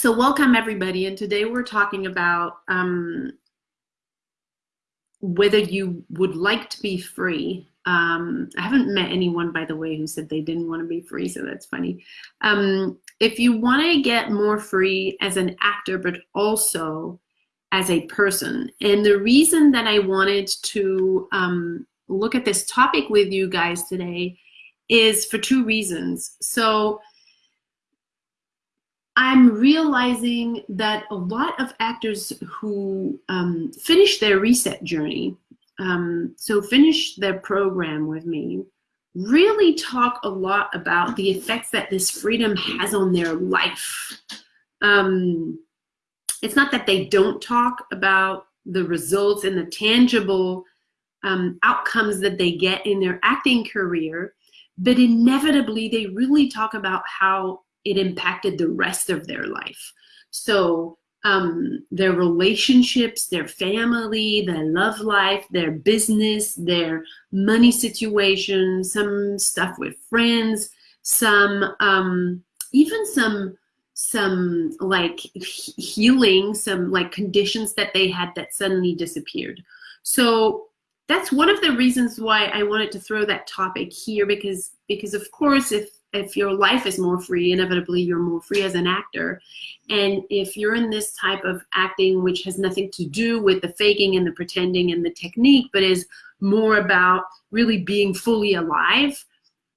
So welcome everybody, and today we're talking about um, whether you would like to be free. Um, I haven't met anyone, by the way, who said they didn't want to be free, so that's funny. Um, if you want to get more free as an actor, but also as a person, and the reason that I wanted to um, look at this topic with you guys today is for two reasons. So I'm realizing that a lot of actors who um, finish their reset journey, um, so finish their program with me, really talk a lot about the effects that this freedom has on their life. Um, it's not that they don't talk about the results and the tangible um, outcomes that they get in their acting career, but inevitably they really talk about how it impacted the rest of their life. So um, their relationships, their family, their love life, their business, their money situation, some stuff with friends, some um, even some some like healing, some like conditions that they had that suddenly disappeared. So that's one of the reasons why I wanted to throw that topic here because because of course if if your life is more free, inevitably you're more free as an actor. And if you're in this type of acting, which has nothing to do with the faking and the pretending and the technique, but is more about really being fully alive,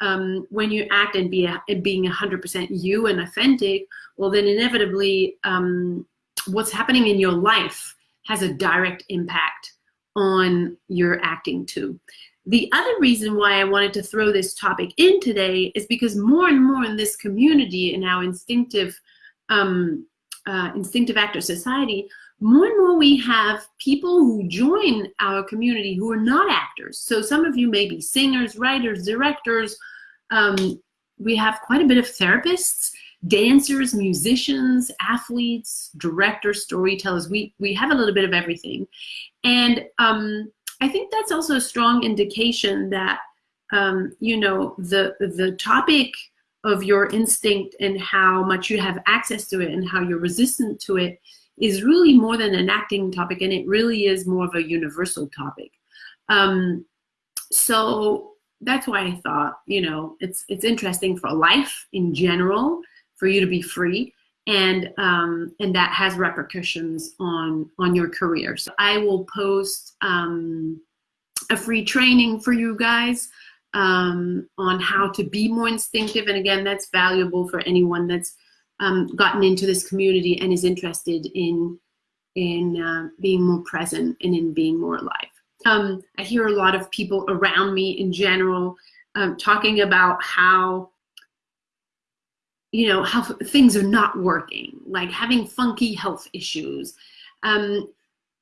um, when you act and be a, being 100% you and authentic, well, then inevitably um, what's happening in your life has a direct impact on your acting too. The other reason why I wanted to throw this topic in today is because more and more in this community in our instinctive, um, uh, instinctive actor society, more and more we have people who join our community who are not actors. So some of you may be singers, writers, directors. Um, we have quite a bit of therapists, dancers, musicians, athletes, directors, storytellers. We, we have a little bit of everything. And um, I think that's also a strong indication that, um, you know, the, the topic of your instinct and how much you have access to it and how you're resistant to it is really more than an acting topic and it really is more of a universal topic. Um, so that's why I thought, you know, it's, it's interesting for life in general, for you to be free and um, and that has repercussions on on your career. So I will post um, a free training for you guys um, on how to be more instinctive. And again, that's valuable for anyone that's um, gotten into this community and is interested in in uh, being more present and in being more alive. Um, I hear a lot of people around me in general um, talking about how you know, how things are not working, like having funky health issues, um,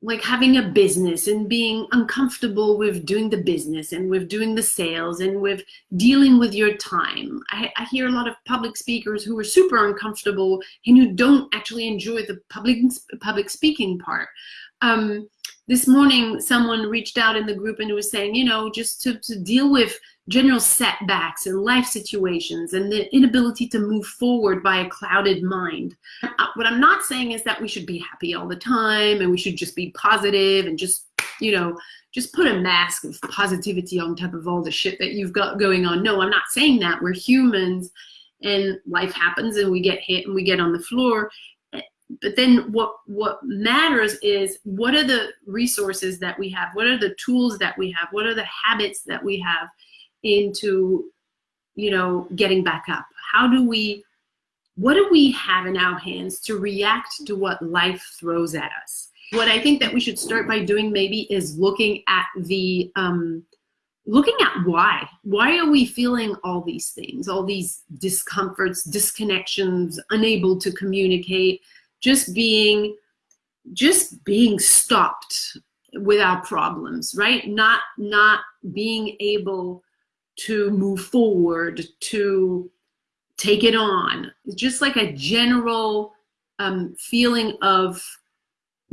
like having a business and being uncomfortable with doing the business and with doing the sales and with dealing with your time. I, I hear a lot of public speakers who are super uncomfortable and who don't actually enjoy the public public speaking part. Um, this morning, someone reached out in the group and was saying, you know, just to, to deal with general setbacks and life situations and the inability to move forward by a clouded mind. Uh, what I'm not saying is that we should be happy all the time and we should just be positive and just, you know, just put a mask of positivity on top of all the shit that you've got going on. No, I'm not saying that. We're humans and life happens and we get hit and we get on the floor. But then what, what matters is what are the resources that we have? What are the tools that we have? What are the habits that we have? into, you know, getting back up? How do we, what do we have in our hands to react to what life throws at us? What I think that we should start by doing maybe is looking at the, um, looking at why. Why are we feeling all these things, all these discomforts, disconnections, unable to communicate, just being, just being stopped with our problems, right? Not, not being able to move forward, to take it on. It's just like a general um, feeling of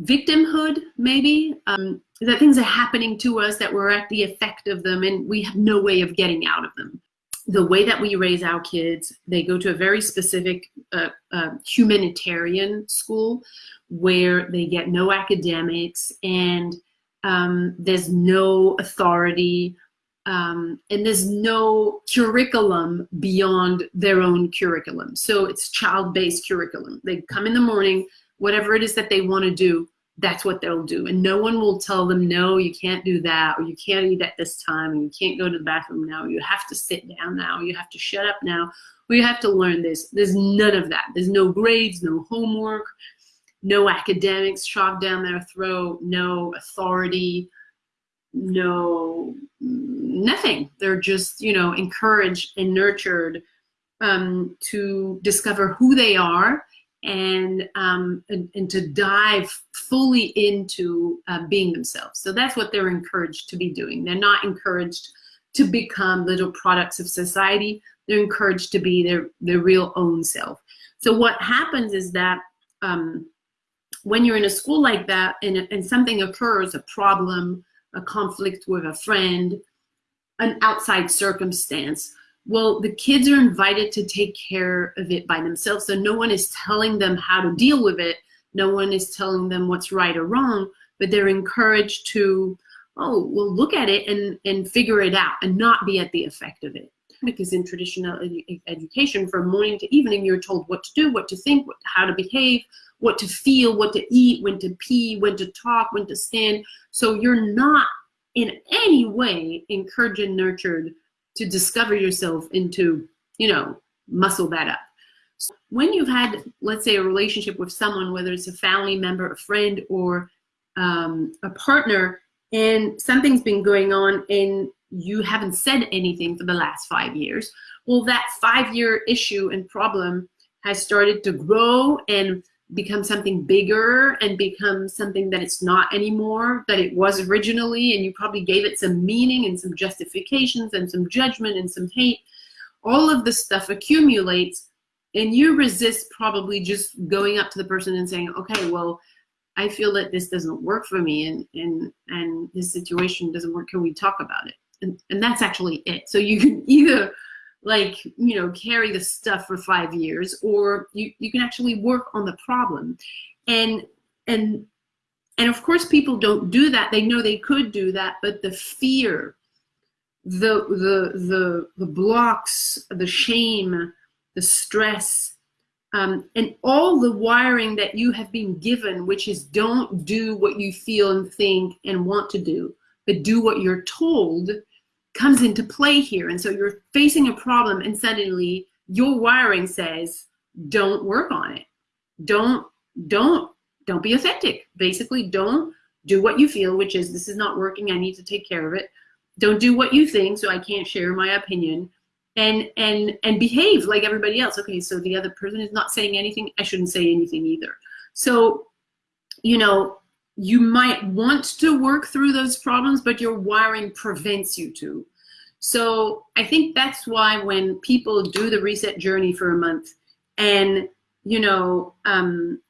victimhood, maybe, um, that things are happening to us, that we're at the effect of them, and we have no way of getting out of them. The way that we raise our kids, they go to a very specific uh, uh, humanitarian school where they get no academics and um, there's no authority um, and there's no curriculum beyond their own curriculum. So it's child-based curriculum. They come in the morning, whatever it is that they want to do, that's what they'll do. And no one will tell them, no, you can't do that, or you can't eat at this time, and you can't go to the bathroom now, you have to sit down now, you have to shut up now, or you have to learn this. There's none of that. There's no grades, no homework, no academics shoved down their throat, no authority, no nothing. They're just, you know, encouraged and nurtured um, to discover who they are and, um, and, and, to dive fully into uh, being themselves. So that's what they're encouraged to be doing. They're not encouraged to become little products of society. They're encouraged to be their, their real own self. So what happens is that um, when you're in a school like that and, and something occurs, a problem, a conflict with a friend, an outside circumstance, well, the kids are invited to take care of it by themselves. So no one is telling them how to deal with it. No one is telling them what's right or wrong, but they're encouraged to, oh, well, look at it and, and figure it out and not be at the effect of it. Because in traditional edu education, from morning to evening, you're told what to do, what to think, what, how to behave, what to feel, what to eat, when to pee, when to talk, when to stand. So you're not in any way encouraged and nurtured to discover yourself and to, you know, muscle that up. So when you've had, let's say, a relationship with someone, whether it's a family member, a friend, or um, a partner, and something's been going on and you haven't said anything for the last five years, well, that five-year issue and problem has started to grow and become something bigger and become something that it's not anymore that it was originally and you probably gave it some meaning and some justifications and some judgment and some hate. All of this stuff accumulates and you resist probably just going up to the person and saying okay well i feel that this doesn't work for me and and and this situation doesn't work. Can we talk about it? And and that's actually it. So you can either like, you know, carry the stuff for five years, or you, you can actually work on the problem. And, and, and of course people don't do that. They know they could do that, but the fear, the, the, the, the blocks, the shame, the stress, um, and all the wiring that you have been given, which is don't do what you feel and think and want to do, but do what you're told, comes into play here. And so you're facing a problem and suddenly your wiring says, don't work on it. Don't, don't, don't be authentic. Basically, don't do what you feel, which is this is not working. I need to take care of it. Don't do what you think, so I can't share my opinion. And and and behave like everybody else. Okay, so the other person is not saying anything. I shouldn't say anything either. So, you know, you might want to work through those problems, but your wiring prevents you to. So I think that's why when people do the reset journey for a month and, you know, um,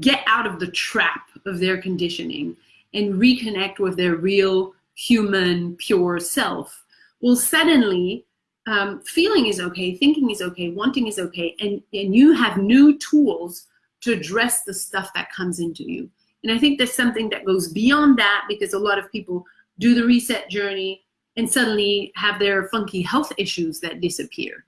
get out of the trap of their conditioning and reconnect with their real human, pure self, well, suddenly um, feeling is okay, thinking is okay, wanting is okay, and, and you have new tools to address the stuff that comes into you. And I think there's something that goes beyond that because a lot of people do the reset journey and suddenly have their funky health issues that disappear.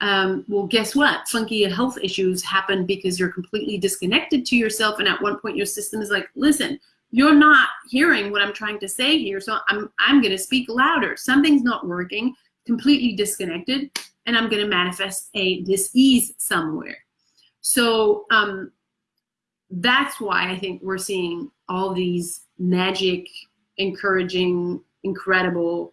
Um, well, guess what? Funky health issues happen because you're completely disconnected to yourself. And at one point your system is like, listen, you're not hearing what I'm trying to say here. So I'm, I'm going to speak louder. Something's not working, completely disconnected. And I'm going to manifest a dis-ease somewhere. So um, that's why I think we're seeing all these magic, encouraging, incredible,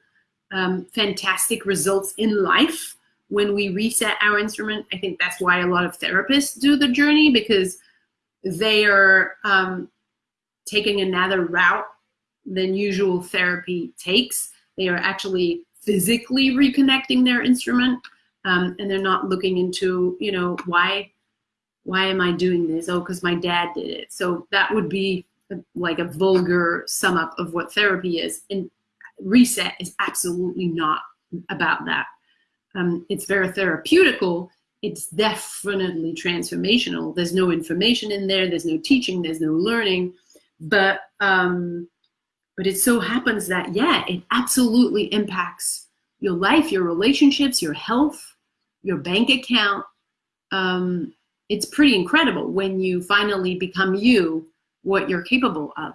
um, fantastic results in life when we reset our instrument. I think that's why a lot of therapists do the journey because they are um, taking another route than usual therapy takes. They are actually physically reconnecting their instrument um, and they're not looking into, you know, why why am I doing this? Oh, because my dad did it. So that would be like a vulgar sum up of what therapy is. And reset is absolutely not about that. Um, it's very therapeutical. It's definitely transformational. There's no information in there. There's no teaching. There's no learning. But um, but it so happens that yeah, it absolutely impacts your life, your relationships, your health, your bank account. Um, it's pretty incredible when you finally become you, what you're capable of.